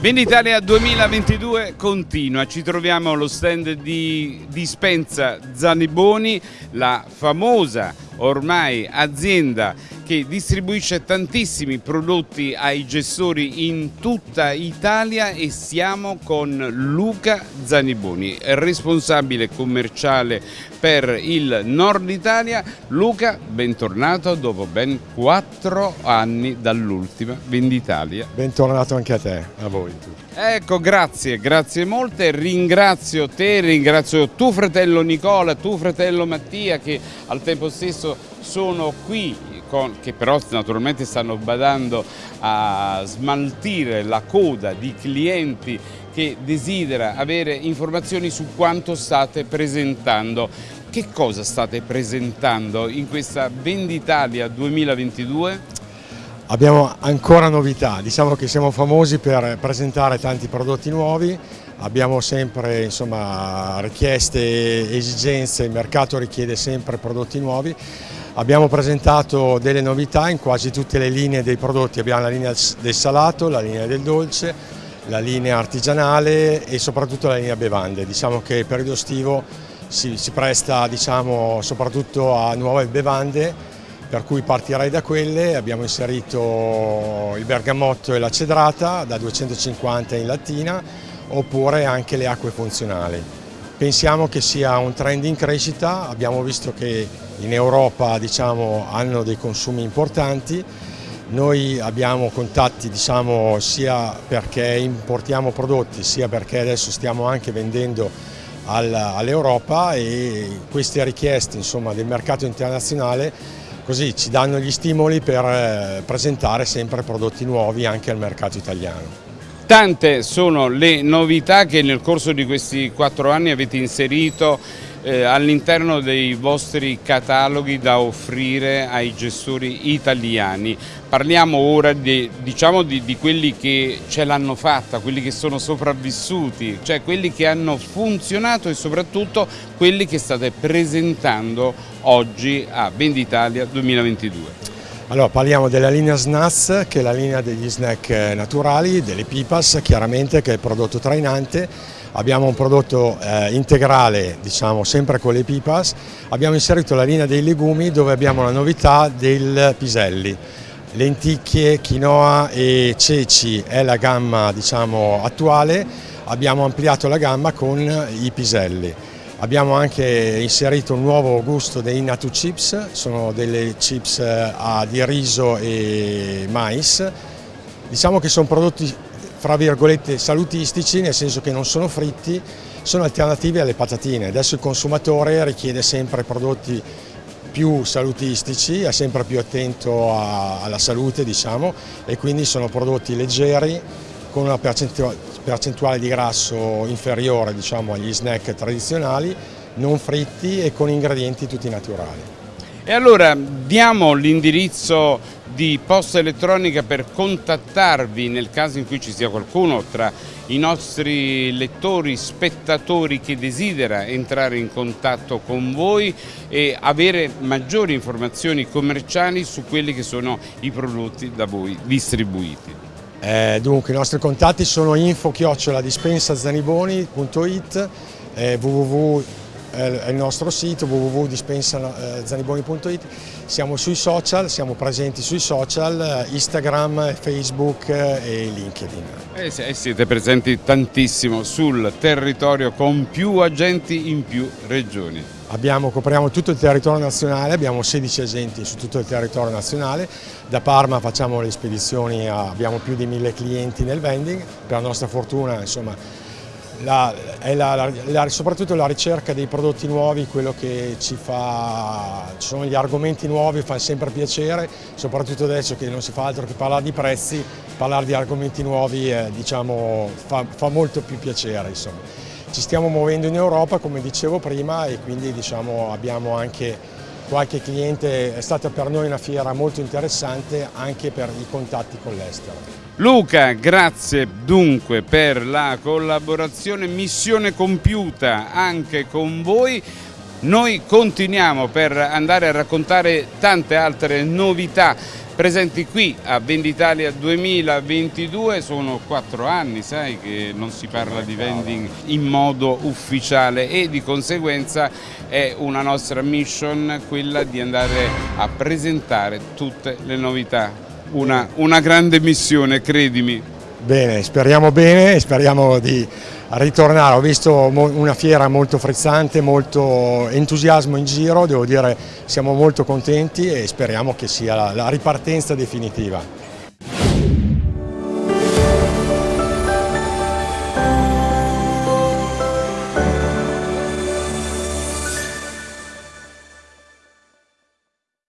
Venditalia 2022 continua, ci troviamo allo stand di Dispensa Zaniboni, la famosa ormai azienda che distribuisce tantissimi prodotti ai gestori in tutta Italia e siamo con Luca Zaniboni, responsabile commerciale per il nord Italia. Luca, bentornato dopo ben quattro anni dall'ultima Venditalia. Bentornato anche a te, a voi tutti. Ecco, grazie, grazie molte, ringrazio te, ringrazio tuo fratello Nicola, tuo fratello Mattia che al tempo stesso sono qui, con, che però naturalmente stanno badando a smaltire la coda di clienti che desidera avere informazioni su quanto state presentando. Che cosa state presentando in questa Venditalia 2022? Abbiamo ancora novità, diciamo che siamo famosi per presentare tanti prodotti nuovi, abbiamo sempre insomma, richieste, esigenze, il mercato richiede sempre prodotti nuovi. Abbiamo presentato delle novità in quasi tutte le linee dei prodotti, abbiamo la linea del salato, la linea del dolce, la linea artigianale e soprattutto la linea bevande. Diciamo che il periodo estivo si, si presta diciamo, soprattutto a nuove bevande per cui partirei da quelle, abbiamo inserito il bergamotto e la cedrata da 250 in lattina oppure anche le acque funzionali. Pensiamo che sia un trend in crescita, abbiamo visto che in Europa diciamo, hanno dei consumi importanti, noi abbiamo contatti diciamo, sia perché importiamo prodotti sia perché adesso stiamo anche vendendo all'Europa e queste richieste insomma, del mercato internazionale così ci danno gli stimoli per eh, presentare sempre prodotti nuovi anche al mercato italiano. Tante sono le novità che nel corso di questi quattro anni avete inserito eh, all'interno dei vostri cataloghi da offrire ai gestori italiani. Parliamo ora di, diciamo di, di quelli che ce l'hanno fatta, quelli che sono sopravvissuti, cioè quelli che hanno funzionato e soprattutto quelli che state presentando oggi a Venditalia 2022. Allora parliamo della linea SNAS che è la linea degli snack naturali, delle pipas chiaramente che è il prodotto trainante abbiamo un prodotto eh, integrale, diciamo sempre con le pipas, abbiamo inserito la linea dei legumi dove abbiamo la novità del piselli. Lenticchie, quinoa e ceci è la gamma diciamo, attuale, abbiamo ampliato la gamma con i piselli. Abbiamo anche inserito un nuovo gusto dei Natu Chips, sono delle chips eh, di riso e mais. Diciamo che sono prodotti fra virgolette salutistici, nel senso che non sono fritti, sono alternativi alle patatine. Adesso il consumatore richiede sempre prodotti più salutistici, è sempre più attento alla salute diciamo, e quindi sono prodotti leggeri con una percentuale di grasso inferiore diciamo, agli snack tradizionali, non fritti e con ingredienti tutti naturali. E allora diamo l'indirizzo di posta elettronica per contattarvi nel caso in cui ci sia qualcuno tra i nostri lettori, spettatori che desidera entrare in contatto con voi e avere maggiori informazioni commerciali su quelli che sono i prodotti da voi distribuiti. Eh, dunque i nostri contatti sono info-dispensazaniboni.it eh, www è il nostro sito www.dispensazaniboni.it, siamo sui social, siamo presenti sui social, Instagram, Facebook e LinkedIn. E eh, siete presenti tantissimo sul territorio con più agenti in più regioni. Abbiamo, copriamo tutto il territorio nazionale, abbiamo 16 agenti su tutto il territorio nazionale, da Parma facciamo le spedizioni, abbiamo più di 1000 clienti nel vending, per la nostra fortuna insomma, la, è la, la, soprattutto la ricerca dei prodotti nuovi, quello che ci fa, ci sono gli argomenti nuovi, fa sempre piacere, soprattutto adesso che non si fa altro che parlare di prezzi, parlare di argomenti nuovi eh, diciamo, fa, fa, molto più piacere. Insomma. Ci stiamo muovendo in Europa come dicevo prima e quindi diciamo, abbiamo anche qualche cliente, è stata per noi una fiera molto interessante anche per i contatti con l'estero. Luca, grazie dunque per la collaborazione, missione compiuta anche con voi. Noi continuiamo per andare a raccontare tante altre novità presenti qui a Venditalia 2022, sono quattro anni sai che non si parla di vending in modo ufficiale e di conseguenza è una nostra mission quella di andare a presentare tutte le novità, una, una grande missione credimi. Bene, speriamo bene e speriamo di ritornare. Ho visto una fiera molto frizzante, molto entusiasmo in giro, devo dire siamo molto contenti e speriamo che sia la ripartenza definitiva.